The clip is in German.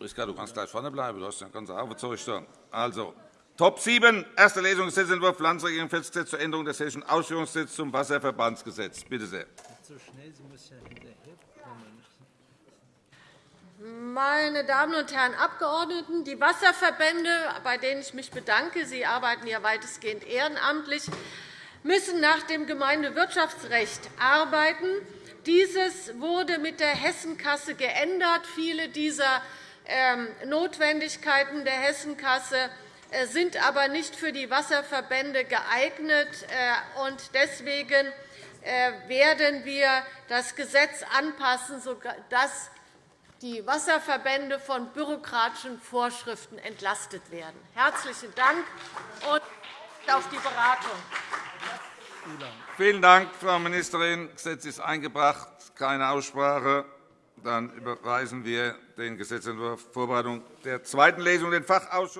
Priska, du kannst gleich vorne bleiben. Du hast ja ein ganzes Aufzeug da. Also, Top 7, erste Lesung Gesetzentwurf Landesregierungsgesetz zur Änderung des Hessischen Ausführungsgesetzes zum Wasserverbandsgesetz. Bitte sehr. Meine Damen und Herren Abgeordneten, die Wasserverbände, bei denen ich mich bedanke, sie arbeiten ja weitestgehend ehrenamtlich, müssen nach dem Gemeindewirtschaftsrecht arbeiten. Dieses wurde mit der Hessenkasse geändert. Viele dieser Notwendigkeiten der Hessenkasse äh, sind aber nicht für die Wasserverbände geeignet. Äh, deswegen äh, werden wir das Gesetz anpassen, sodass die Wasserverbände von bürokratischen Vorschriften entlastet werden. Herzlichen Dank und auf die Beratung. Vielen Dank, Frau Ministerin. Das Gesetz ist eingebracht. Keine Aussprache. Dann überweisen wir den Gesetzentwurf Vorbereitung der zweiten Lesung den Fachausschuss.